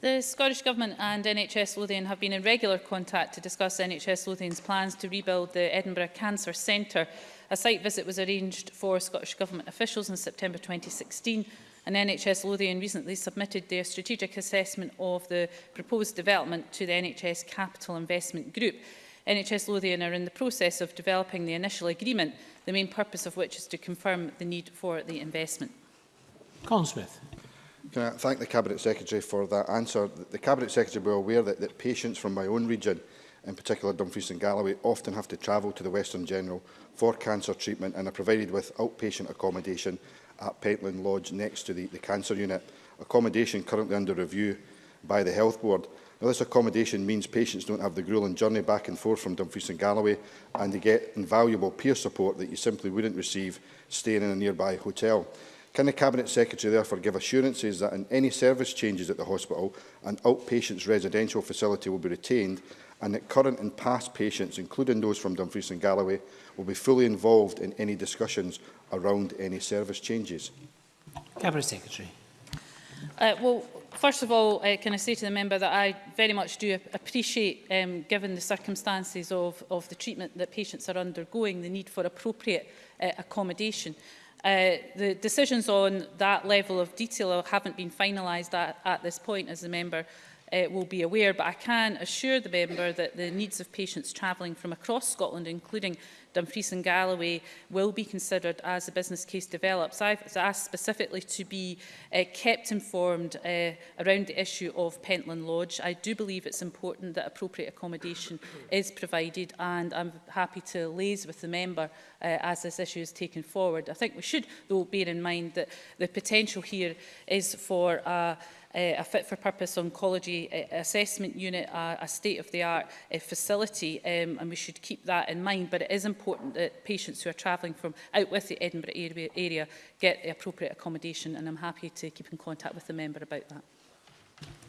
The Scottish Government and NHS Lothian have been in regular contact to discuss NHS Lothian's plans to rebuild the Edinburgh Cancer Centre. A site visit was arranged for Scottish Government officials in September 2016 and NHS Lothian recently submitted their strategic assessment of the proposed development to the NHS Capital Investment Group. NHS Lothian are in the process of developing the initial agreement, the main purpose of which is to confirm the need for the investment. Colin Smith. Can I thank the Cabinet Secretary for that answer. The Cabinet Secretary will be aware that, that patients from my own region, in particular Dumfries and Galloway, often have to travel to the Western General for cancer treatment and are provided with outpatient accommodation at Pentland Lodge next to the, the cancer unit, accommodation currently under review by the Health Board. Now, this accommodation means patients don't have the gruelling journey back and forth from Dumfries and Galloway and they get invaluable peer support that you simply wouldn't receive staying in a nearby hotel. Can the Cabinet Secretary therefore give assurances that in any service changes at the hospital, an outpatient's residential facility will be retained and that current and past patients, including those from Dumfries and Galloway, will be fully involved in any discussions around any service changes. Cabinet Secretary. Uh, well, first of all, uh, can I say to the member that I very much do appreciate, um, given the circumstances of, of the treatment that patients are undergoing, the need for appropriate uh, accommodation. Uh, the decisions on that level of detail haven't been finalised at, at this point, as the member uh, will be aware, but I can assure the member that the needs of patients travelling from across Scotland, including Dumfries and Galloway, will be considered as the business case develops. I've asked specifically to be uh, kept informed uh, around the issue of Pentland Lodge. I do believe it's important that appropriate accommodation is provided, and I'm happy to liaise with the member uh, as this issue is taken forward. I think we should, though, bear in mind that the potential here is for uh, a fit-for-purpose oncology assessment unit, a, state-of-the-art eh, facility, um, and we should keep that in mind. But it is important that patients who are travelling from out with the Edinburgh area, area get the appropriate accommodation, and I'm happy to keep in contact with the member about that.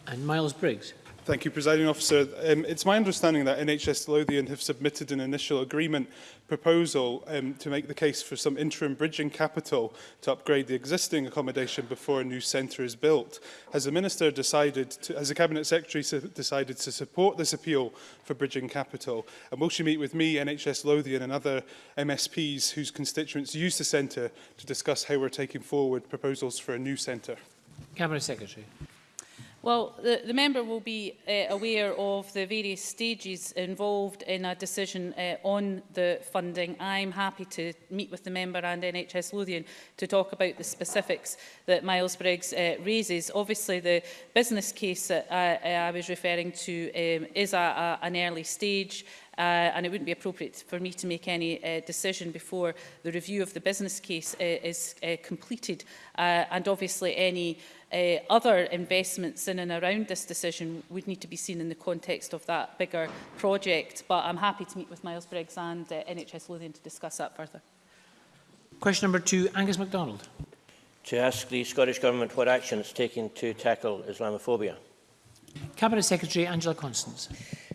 And Miles Briggs. Thank you, Presiding Officer. Um, it's my understanding that NHS Lothian have submitted an initial agreement proposal um, to make the case for some interim bridging capital to upgrade the existing accommodation before a new centre is built. Has the Minister decided, to, has the Cabinet Secretary decided to support this appeal for bridging capital? And will she meet with me, NHS Lothian and other MSPs whose constituents use the centre to discuss how we're taking forward proposals for a new centre? Cabinet Secretary. Well, the, the member will be uh, aware of the various stages involved in a decision uh, on the funding. I'm happy to meet with the member and NHS Lothian to talk about the specifics that Miles Briggs uh, raises. Obviously, the business case that I, I was referring to um, is a, a, an early stage uh, and it wouldn't be appropriate for me to make any uh, decision before the review of the business case uh, is uh, completed uh, and obviously any uh, other investments in and around this decision would need to be seen in the context of that bigger project. But I'm happy to meet with Miles Briggs and uh, NHS Lothian to discuss that further. Question number two, Angus MacDonald. To ask the Scottish Government what action it's taking to tackle Islamophobia. Cabinet Secretary Angela Constance.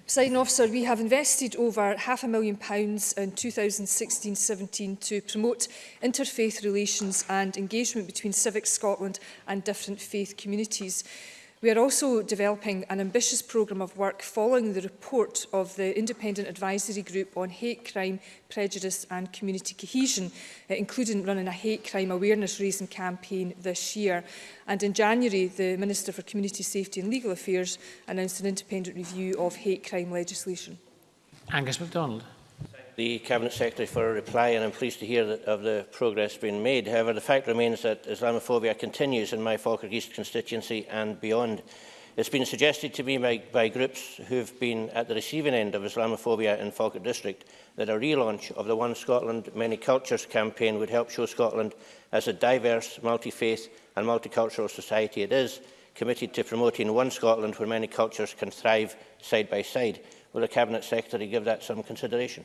Presiding officer, we have invested over half a million pounds in 2016-17 to promote interfaith relations and engagement between Civic Scotland and different faith communities. We are also developing an ambitious programme of work following the report of the Independent Advisory Group on Hate Crime, Prejudice and Community Cohesion, uh, including running a hate crime awareness raising campaign this year. And in January, the Minister for Community Safety and Legal Affairs announced an independent review of hate crime legislation. Angus MacDonald the Cabinet Secretary for a reply and I'm pleased to hear that of the progress being made. However, the fact remains that Islamophobia continues in my Falkirk East constituency and beyond. It's been suggested to me by, by groups who've been at the receiving end of Islamophobia in Falkirk District that a relaunch of the One Scotland Many Cultures campaign would help show Scotland as a diverse, multi-faith and multicultural society it is, committed to promoting one Scotland where many cultures can thrive side by side. Will the Cabinet Secretary give that some consideration?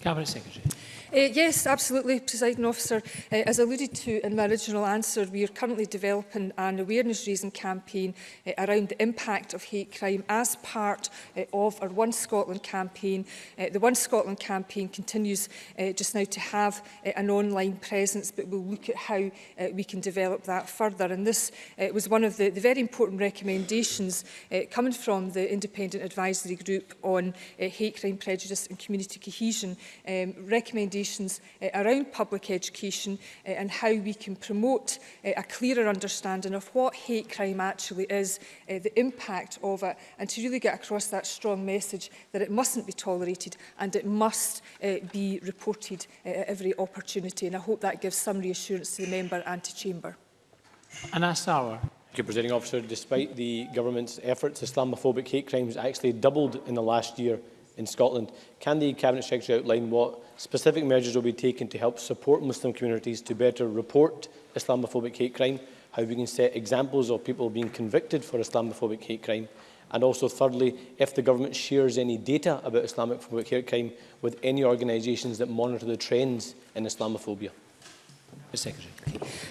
Cabinet Secretary. Uh, yes, absolutely, Presiding Officer. Uh, as alluded to in my original answer, we are currently developing an awareness-raising campaign uh, around the impact of hate crime as part uh, of our One Scotland campaign. Uh, the One Scotland campaign continues uh, just now to have uh, an online presence, but we'll look at how uh, we can develop that further. And this uh, was one of the, the very important recommendations uh, coming from the Independent Advisory Group on uh, Hate Crime, Prejudice and Community Cohesion um, recommendations uh, around public education uh, and how we can promote uh, a clearer understanding of what hate crime actually is, uh, the impact of it, and to really get across that strong message that it mustn't be tolerated and it must uh, be reported uh, at every opportunity. And I hope that gives some reassurance to the member and to chamber. Anna Sauer. Thank you, Presiding Officer. Despite the government's efforts, Islamophobic hate crimes actually doubled in the last year in Scotland. Can the Cabinet Secretary outline what specific measures will be taken to help support Muslim communities to better report Islamophobic hate crime, how we can set examples of people being convicted for Islamophobic hate crime, and also thirdly, if the government shares any data about Islamophobic hate crime with any organisations that monitor the trends in Islamophobia? Secretary.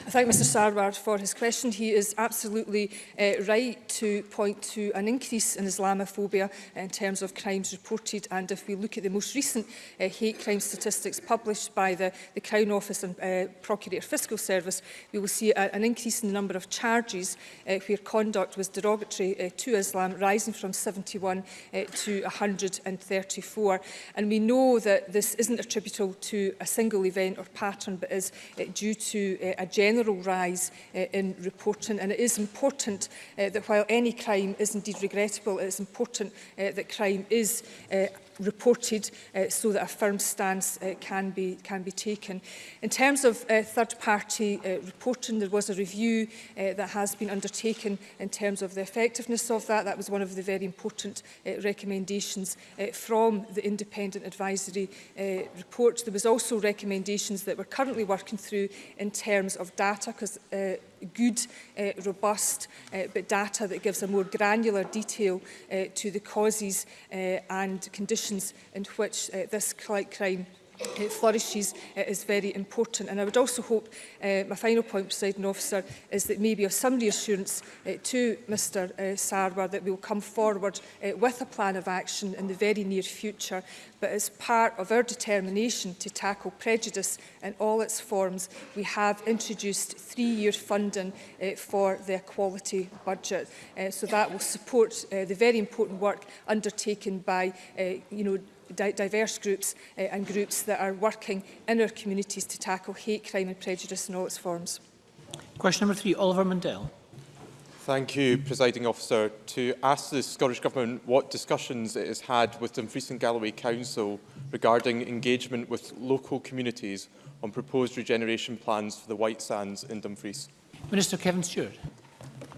I thank Mr Sarwar for his question. He is absolutely uh, right to point to an increase in Islamophobia in terms of crimes reported and if we look at the most recent uh, hate crime statistics published by the, the Crown Office and uh, Procurator Fiscal Service, we will see a, an increase in the number of charges uh, where conduct was derogatory uh, to Islam rising from 71 uh, to 134. And we know that this isn't attributable to a single event or pattern but is uh, due to uh, a general rise uh, in reporting and it is important uh, that while any crime is indeed regrettable. is important uh, that crime is uh, reported uh, so that a firm stance uh, can be can be taken. In terms of uh, third party uh, reporting there was a review uh, that has been undertaken in terms of the effectiveness of that that was one of the very important uh, recommendations uh, from the independent advisory uh, report there was also recommendations that we're currently working through in terms of data because uh, good, uh, robust uh, but data that gives a more granular detail uh, to the causes uh, and conditions in which uh, this crime it flourishes, uh, is very important. And I would also hope, uh, my final point, presiding officer, is that maybe of some reassurance uh, to Mr uh, Sarwar that we will come forward uh, with a plan of action in the very near future. But as part of our determination to tackle prejudice in all its forms, we have introduced three-year funding uh, for the equality budget. Uh, so that will support uh, the very important work undertaken by uh, you know, di diverse groups uh, and groups that are working in our communities to tackle hate crime and prejudice in all its forms. Question number three, Oliver Mundell. Thank you, Presiding Officer. To ask the Scottish Government what discussions it has had with Dumfries and Galloway Council regarding engagement with local communities on proposed regeneration plans for the White Sands in Dumfries. Minister Kevin Stewart.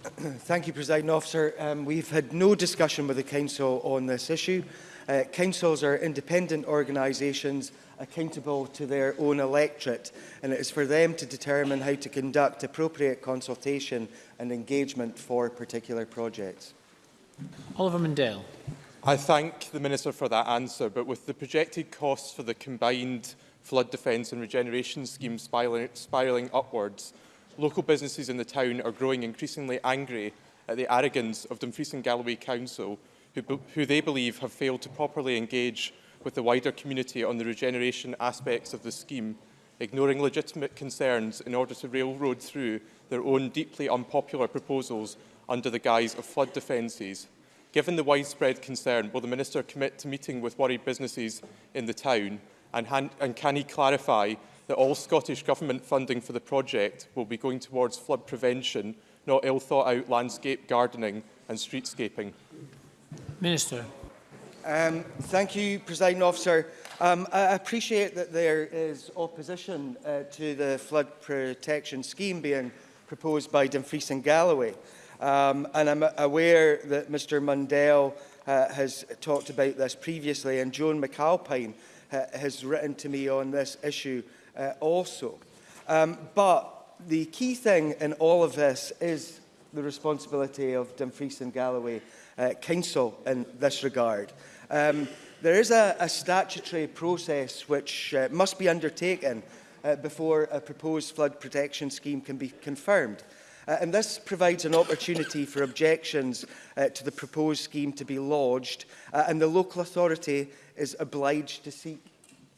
Thank you, Presiding Officer. Um, we've had no discussion with the Council on this issue. uh, councils are independent organisations accountable to their own electorate and it is for them to determine how to conduct appropriate consultation and engagement for particular projects. Oliver Mundell. I thank the Minister for that answer, but with the projected costs for the combined flood defence and regeneration schemes spiralling, spiralling upwards, local businesses in the town are growing increasingly angry at the arrogance of Dumfries and Galloway Council who, who they believe have failed to properly engage with the wider community on the regeneration aspects of the scheme, ignoring legitimate concerns in order to railroad through their own deeply unpopular proposals under the guise of flood defences. Given the widespread concern, will the Minister commit to meeting with worried businesses in the town and, and can he clarify that all Scottish Government funding for the project will be going towards flood prevention, not ill-thought-out landscape gardening and streetscaping? Minister. Um, thank you, President Officer. Um, I appreciate that there is opposition uh, to the flood protection scheme being proposed by Dumfries and Galloway. Um, and I'm aware that Mr Mundell uh, has talked about this previously, and Joan McAlpine uh, has written to me on this issue uh, also. Um, but the key thing in all of this is the responsibility of Dumfries and Galloway uh, Council in this regard. Um, there is a, a statutory process which uh, must be undertaken uh, before a proposed flood protection scheme can be confirmed. Uh, and this provides an opportunity for objections uh, to the proposed scheme to be lodged, uh, and the local authority is obliged to seek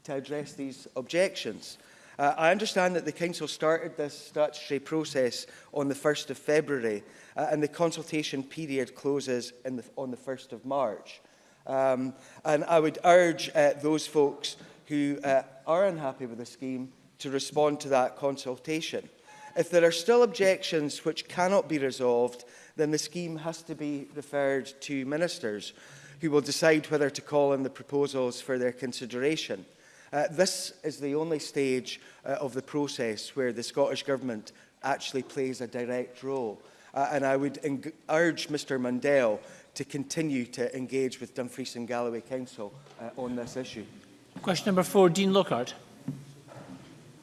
to address these objections. Uh, I understand that the Council started this statutory process on the 1st of February, uh, and the consultation period closes the, on the 1st of March. Um, and I would urge uh, those folks who uh, are unhappy with the scheme to respond to that consultation. If there are still objections which cannot be resolved, then the scheme has to be referred to ministers who will decide whether to call in the proposals for their consideration. Uh, this is the only stage uh, of the process where the Scottish Government actually plays a direct role. Uh, and I would urge Mr Mundell to continue to engage with Dumfries and Galloway Council uh, on this issue. Question number four, Dean Lockhart.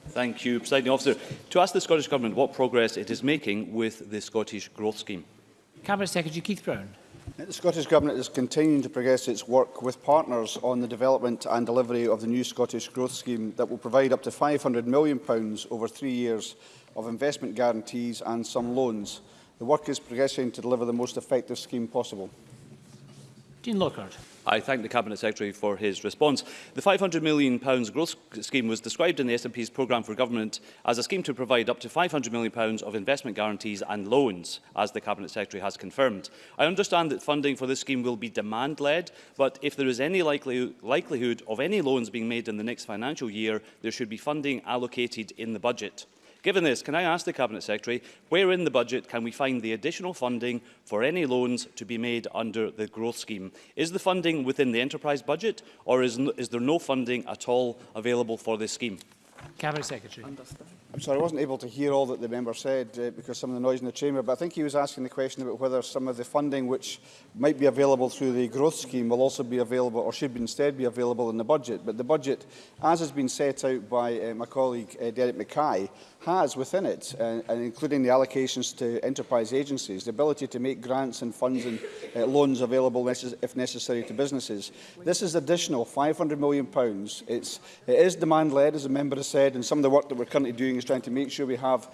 Thank you, Presiding Officer. To ask the Scottish Government what progress it is making with the Scottish Growth Scheme. Cabinet Secretary Keith Brown. The Scottish Government is continuing to progress its work with partners on the development and delivery of the new Scottish Growth Scheme that will provide up to £500 million over three years of investment guarantees and some loans. The work is progressing to deliver the most effective scheme possible. Dean Lockhart. I thank the Cabinet Secretary for his response. The £500 million growth scheme was described in the SNP's programme for government as a scheme to provide up to £500 million of investment guarantees and loans, as the Cabinet Secretary has confirmed. I understand that funding for this scheme will be demand-led, but if there is any likelihood of any loans being made in the next financial year, there should be funding allocated in the budget. Given this, can I ask the Cabinet Secretary, where in the budget can we find the additional funding for any loans to be made under the growth scheme? Is the funding within the enterprise budget or is, is there no funding at all available for this scheme? Cabinet Secretary. I'm sorry, I wasn't able to hear all that the member said uh, because some of the noise in the chamber, but I think he was asking the question about whether some of the funding which might be available through the growth scheme will also be available or should instead be available in the budget. But the budget, as has been set out by uh, my colleague uh, Derek Mackay, has within it, uh, and including the allocations to enterprise agencies, the ability to make grants and funds and uh, loans available if necessary to businesses. This is additional £500 million. It's, it is demand-led, as the member has said, and some of the work that we're currently doing is trying to make sure we have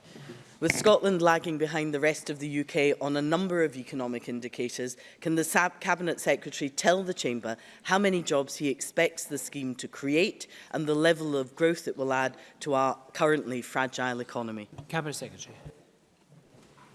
With Scotland lagging behind the rest of the UK on a number of economic indicators, can the SAB Cabinet Secretary tell the Chamber how many jobs he expects the scheme to create and the level of growth it will add to our currently fragile economy? Cabinet Secretary.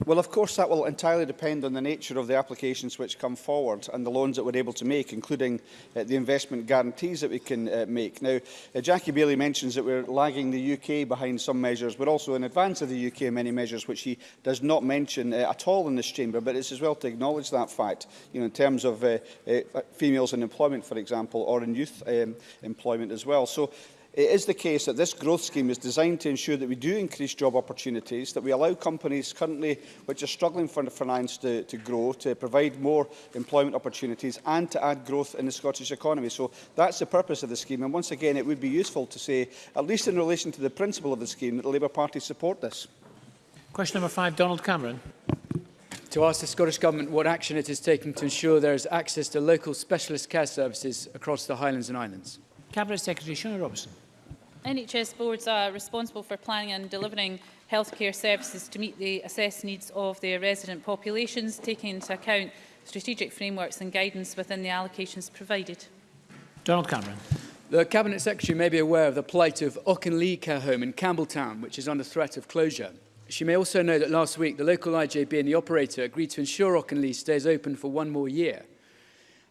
Well, of course, that will entirely depend on the nature of the applications which come forward and the loans that we're able to make, including uh, the investment guarantees that we can uh, make. Now, uh, Jackie Bailey mentions that we're lagging the UK behind some measures. but also in advance of the UK in many measures, which he does not mention uh, at all in this chamber, but it's as well to acknowledge that fact, you know, in terms of uh, uh, females in employment, for example, or in youth um, employment as well. So It is the case that this growth scheme is designed to ensure that we do increase job opportunities, that we allow companies currently which are struggling for finance to, to grow, to provide more employment opportunities and to add growth in the Scottish economy. So that's the purpose of the scheme. And once again, it would be useful to say, at least in relation to the principle of the scheme, that the Labour Party support this. Question number five, Donald Cameron. To ask the Scottish Government what action it is taking to ensure there is access to local specialist care services across the Highlands and Islands. Cabinet Secretary Shona Robertson. NHS boards are responsible for planning and delivering healthcare services to meet the assessed needs of their resident populations, taking into account strategic frameworks and guidance within the allocations provided. Donald Cameron. The Cabinet Secretary may be aware of the plight of Oakenleigh Care Home in Campbelltown, which is under threat of closure. She may also know that last week the local IJB and the operator agreed to ensure Oakenleigh stays open for one more year.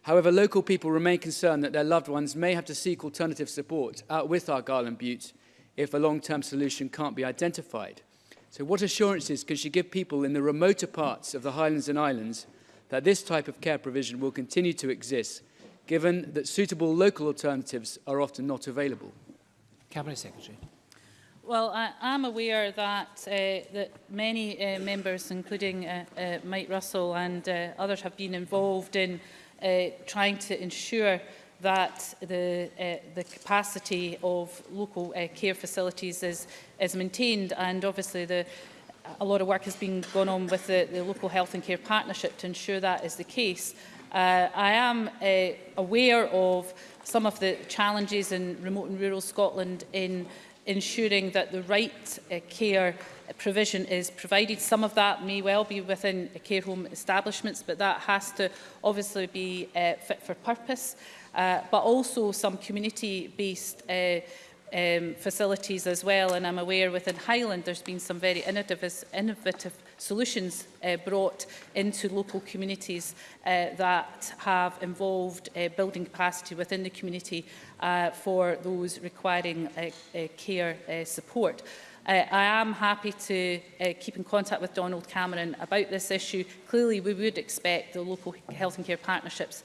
However, local people remain concerned that their loved ones may have to seek alternative support out uh, with our Garland Butte if a long-term solution can't be identified. So what assurances can she give people in the remoter parts of the Highlands and Islands that this type of care provision will continue to exist, given that suitable local alternatives are often not available? Cabinet Secretary. Well, I am aware that, uh, that many uh, members, including uh, uh, Mike Russell and uh, others, have been involved in uh, trying to ensure that the, uh, the capacity of local uh, care facilities is, is maintained and obviously the, a lot of work has been gone on with the, the local health and care partnership to ensure that is the case. Uh, I am uh, aware of some of the challenges in remote and rural Scotland in ensuring that the right uh, care uh, provision is provided. Some of that may well be within uh, care home establishments, but that has to obviously be uh, fit for purpose. Uh, but also some community-based uh, um, facilities as well. And I'm aware within Highland there's been some very innovative, innovative solutions uh, brought into local communities uh, that have involved uh, building capacity within the community uh, for those requiring uh, uh, care uh, support. Uh, I am happy to uh, keep in contact with Donald Cameron about this issue. Clearly, we would expect the local health and care partnerships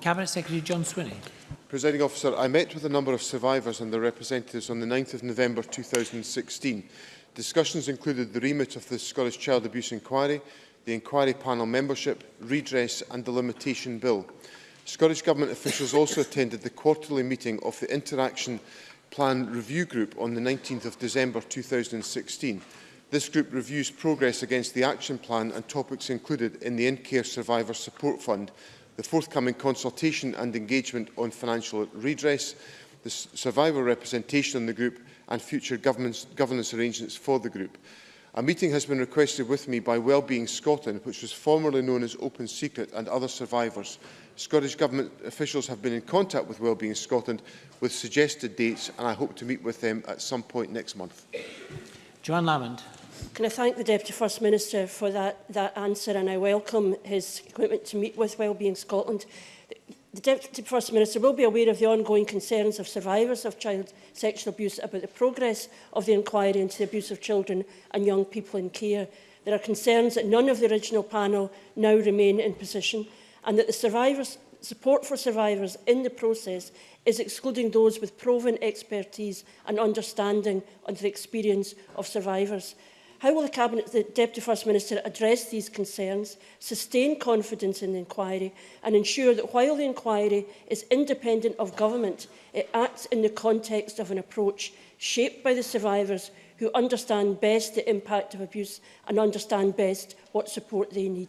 Cabinet Secretary John Swinney. Presiding Officer, I met with a number of survivors and their representatives on the 9th of November 2016. Discussions included the remit of the Scottish Child Abuse Inquiry, the Inquiry Panel membership, redress and the Limitation Bill. Scottish Government officials also attended the quarterly meeting of the Interaction Plan Review Group on the 19th of December 2016. This group reviews progress against the action plan and topics included in the In-Care Survivor Support Fund, the forthcoming consultation and engagement on financial redress, the survivor representation on the group and future governance arrangements for the group. A meeting has been requested with me by Wellbeing Scotland, which was formerly known as Open Secret and other survivors, Scottish Government officials have been in contact with Wellbeing Scotland with suggested dates and I hope to meet with them at some point next month. Joanne Lamond. Can I thank the Deputy First Minister for that, that answer and I welcome his commitment to meet with Wellbeing Scotland. The Deputy First Minister will be aware of the ongoing concerns of survivors of child sexual abuse about the progress of the inquiry into the abuse of children and young people in care. There are concerns that none of the original panel now remain in position and that the survivors, support for survivors in the process is excluding those with proven expertise and understanding of the experience of survivors. How will the Cabinet the Deputy First Minister address these concerns, sustain confidence in the inquiry and ensure that while the inquiry is independent of government, it acts in the context of an approach shaped by the survivors who understand best the impact of abuse and understand best what support they need?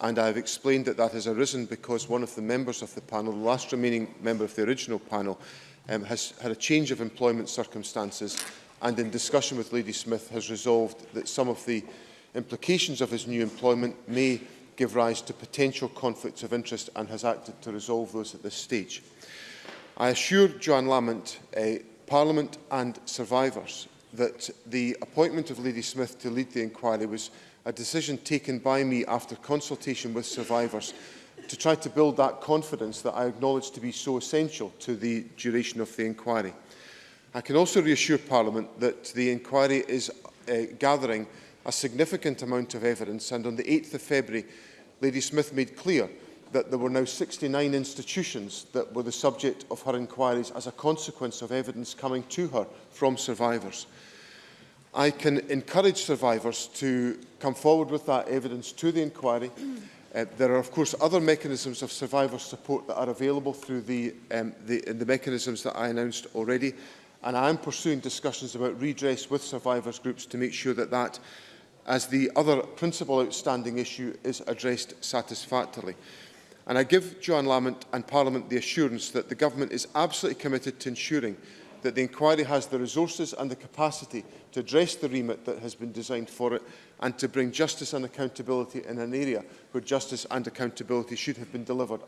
and I have explained that that has arisen because one of the members of the panel, the last remaining member of the original panel, um, has had a change of employment circumstances and in discussion with Lady Smith has resolved that some of the implications of his new employment may give rise to potential conflicts of interest and has acted to resolve those at this stage. I assure Joanne Lamont, uh, Parliament and survivors that the appointment of Lady Smith to lead the inquiry was a decision taken by me after consultation with survivors to try to build that confidence that I acknowledge to be so essential to the duration of the inquiry. I can also reassure Parliament that the inquiry is uh, gathering a significant amount of evidence and on the 8th of February, Lady Smith made clear that there were now 69 institutions that were the subject of her inquiries as a consequence of evidence coming to her from survivors. I can encourage survivors to come forward with that evidence to the inquiry. Uh, there are, of course, other mechanisms of survivor support that are available through the, um, the, uh, the mechanisms that I announced already. And I am pursuing discussions about redress with survivors groups to make sure that that, as the other principal outstanding issue, is addressed satisfactorily. And I give Joanne Lamont and Parliament the assurance that the Government is absolutely committed to ensuring that the inquiry has the resources and the capacity to address the remit that has been designed for it and to bring justice and accountability in an area where justice and accountability should have been delivered